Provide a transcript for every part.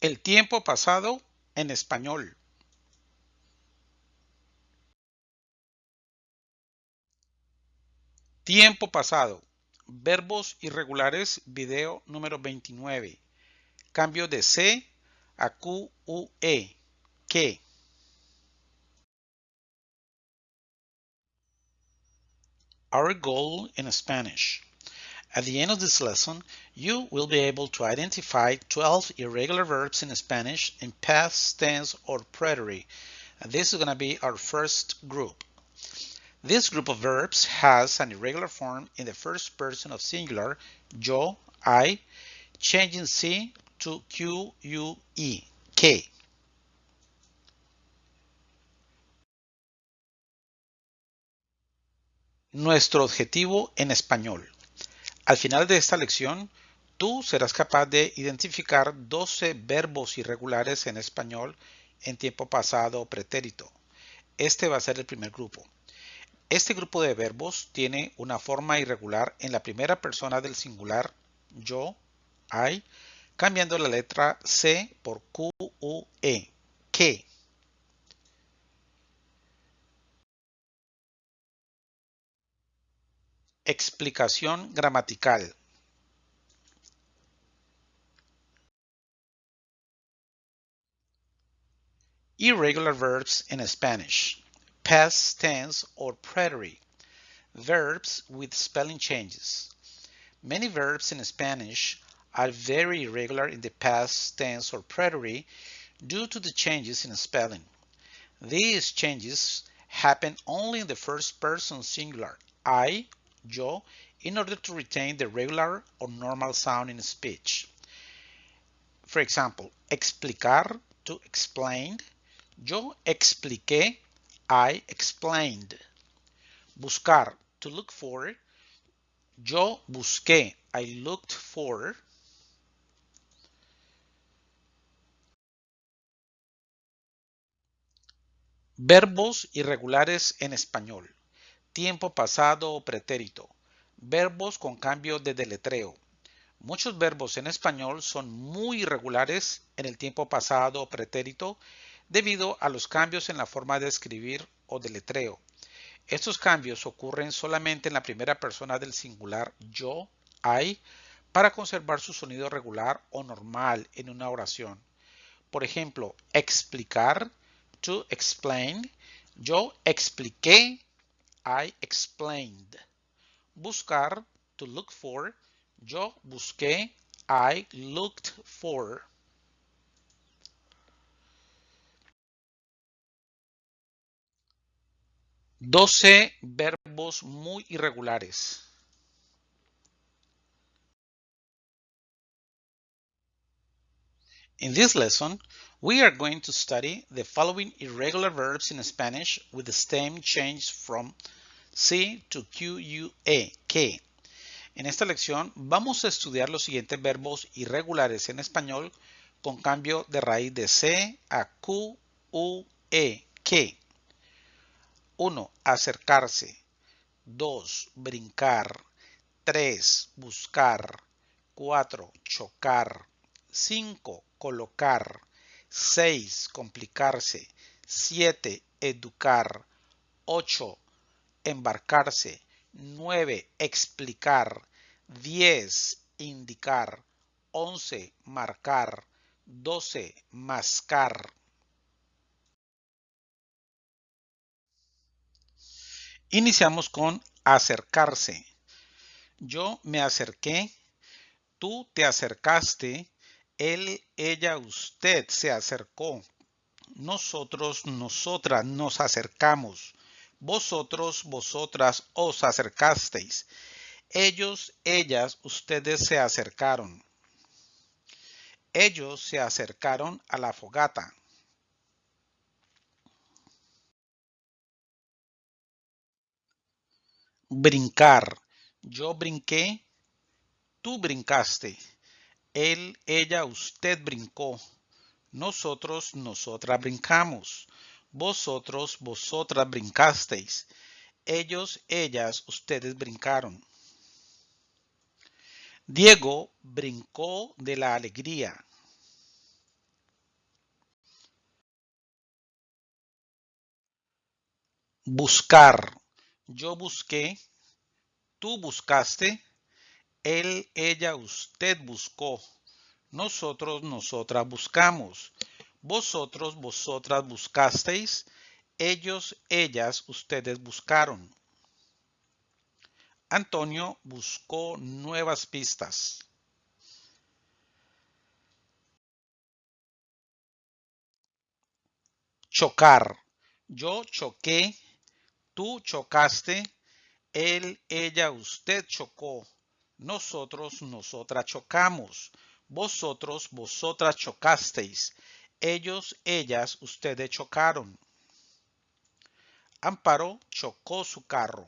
El tiempo pasado en español. Tiempo pasado. Verbos irregulares, video número 29. Cambio de C a Q, U, E. ¿Qué? Our goal in Spanish. At the end of this lesson, you will be able to identify 12 irregular verbs in Spanish in past tense or preterite. And this is going to be our first group. This group of verbs has an irregular form in the first person of singular, yo, I, changing C to Q, U, E, K. Nuestro objetivo en español. Al final de esta lección, tú serás capaz de identificar 12 verbos irregulares en español en tiempo pasado o pretérito. Este va a ser el primer grupo. Este grupo de verbos tiene una forma irregular en la primera persona del singular yo, I, cambiando la letra C por Q, E, que. Explicación gramatical. Irregular verbs in Spanish. Past tense or preterite. Verbs with spelling changes. Many verbs in Spanish are very irregular in the past tense or preterite due to the changes in spelling. These changes happen only in the first person singular, I yo, in order to retain the regular or normal sound in speech. For example, explicar to explain. Yo expliqué, I explained. Buscar to look for. Yo busqué, I looked for. Verbos irregulares en español tiempo pasado o pretérito, verbos con cambio de deletreo. Muchos verbos en español son muy irregulares en el tiempo pasado o pretérito debido a los cambios en la forma de escribir o deletreo. Estos cambios ocurren solamente en la primera persona del singular yo, I, para conservar su sonido regular o normal en una oración. Por ejemplo, explicar, to explain, yo expliqué I explained. Buscar, to look for. Yo busqué, I looked for. Doce verbos muy irregulares. In this lesson, we are going to study the following irregular verbs in Spanish with the stem change from C to QUE, que. En esta lección vamos a estudiar los siguientes verbos irregulares en español con cambio de raíz de C a Q, U, E, que. 1. Acercarse. 2. Brincar. 3. Buscar. 4. Chocar. 5. Colocar. 6. Complicarse. 7. Educar. 8 embarcarse, 9 explicar, 10 indicar, 11 marcar, 12 mascar. Iniciamos con acercarse. Yo me acerqué, tú te acercaste, él, ella, usted se acercó. Nosotros, nosotras nos acercamos. Vosotros, vosotras os acercasteis. Ellos, ellas, ustedes se acercaron. Ellos se acercaron a la fogata. Brincar. Yo brinqué. Tú brincaste. Él, ella, usted brincó. Nosotros, nosotras brincamos. Vosotros, vosotras brincasteis. Ellos, ellas, ustedes brincaron. Diego brincó de la alegría. Buscar. Yo busqué. Tú buscaste. Él, ella, usted buscó. Nosotros, nosotras buscamos. Vosotros, vosotras buscasteis. Ellos, ellas, ustedes buscaron. Antonio buscó nuevas pistas. Chocar. Yo choqué, tú chocaste, él, ella, usted chocó. Nosotros, nosotras chocamos. Vosotros, vosotras chocasteis. Ellos, ellas, ustedes chocaron. Amparo chocó su carro.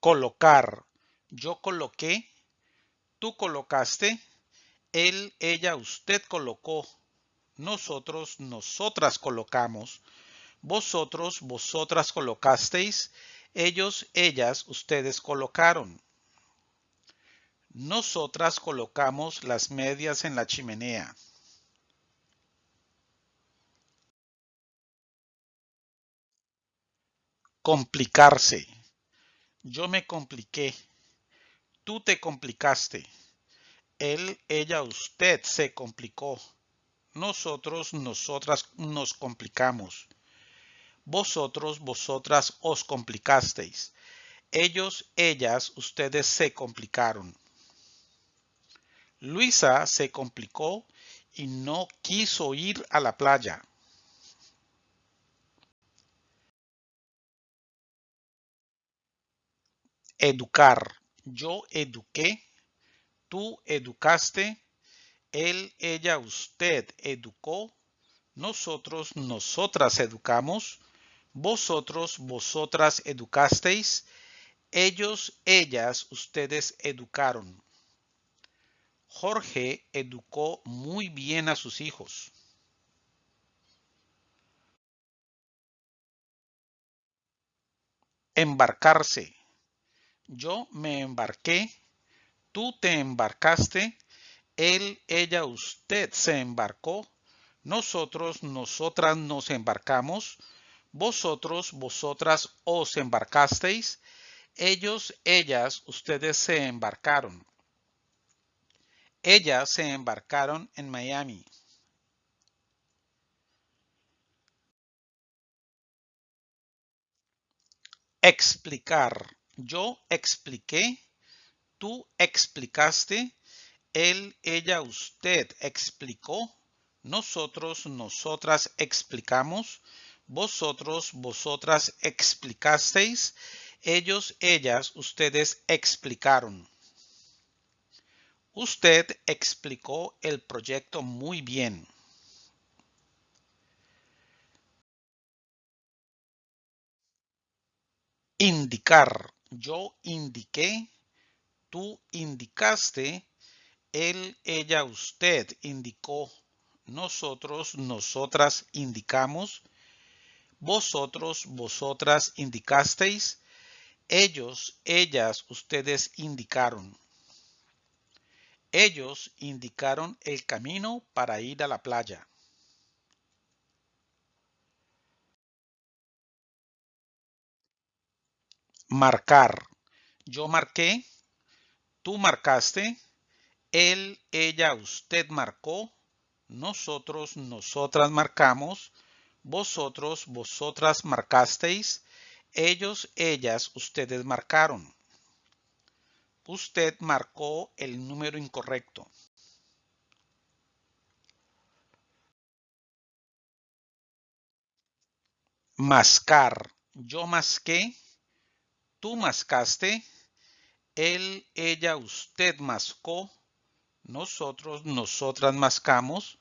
Colocar. Yo coloqué, tú colocaste, él, ella, usted colocó, nosotros, nosotras colocamos, vosotros, vosotras colocasteis, ellos, ellas, ustedes colocaron. Nosotras colocamos las medias en la chimenea. Complicarse. Yo me compliqué. Tú te complicaste. Él, ella, usted se complicó. Nosotros, nosotras nos complicamos. Vosotros, vosotras os complicasteis. Ellos, ellas, ustedes se complicaron. Luisa se complicó y no quiso ir a la playa. Educar. Yo eduqué, tú educaste, él, ella, usted educó, nosotros, nosotras educamos, vosotros, vosotras educasteis, ellos, ellas, ustedes educaron. Jorge educó muy bien a sus hijos. Embarcarse. Yo me embarqué, tú te embarcaste, él, ella, usted se embarcó, nosotros, nosotras nos embarcamos, vosotros, vosotras os embarcasteis, ellos, ellas, ustedes se embarcaron. Ellas se embarcaron en Miami. Explicar. Yo expliqué, tú explicaste, él, ella, usted explicó, nosotros, nosotras explicamos, vosotros, vosotras explicasteis, ellos, ellas, ustedes explicaron. Usted explicó el proyecto muy bien. Indicar. Yo indiqué, tú indicaste, él, ella, usted indicó, nosotros, nosotras indicamos, vosotros, vosotras indicasteis, ellos, ellas, ustedes indicaron. Ellos indicaron el camino para ir a la playa. Marcar. Yo marqué, tú marcaste, él, ella, usted marcó, nosotros, nosotras marcamos, vosotros, vosotras marcasteis, ellos, ellas, ustedes marcaron. Usted marcó el número incorrecto. Mascar. Yo masqué, tú mascaste, él, ella, usted mascó, nosotros, nosotras mascamos,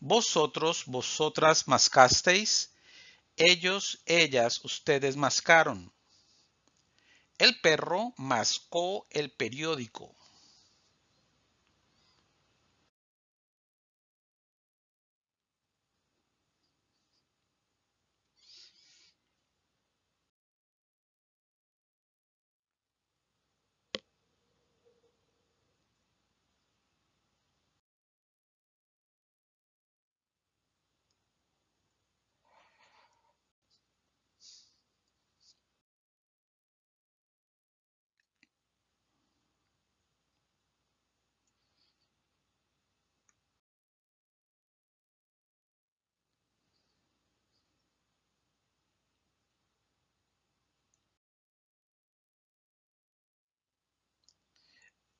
vosotros, vosotras mascasteis, ellos, ellas, ustedes mascaron. El perro mascó el periódico.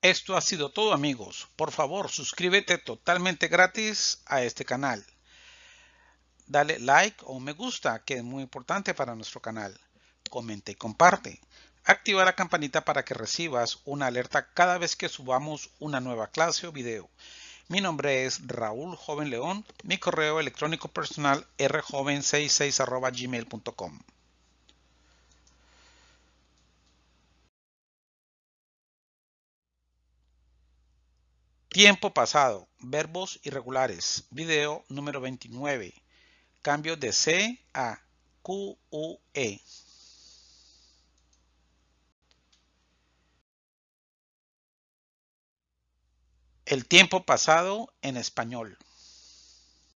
Esto ha sido todo amigos. Por favor, suscríbete totalmente gratis a este canal. Dale like o me gusta, que es muy importante para nuestro canal. Comenta y comparte. Activa la campanita para que recibas una alerta cada vez que subamos una nueva clase o video. Mi nombre es Raúl Joven León. Mi correo electrónico personal rjoven66 gmail.com. Tiempo pasado. Verbos irregulares. Video número 29. Cambio de C a Q, U, E. El tiempo pasado en español.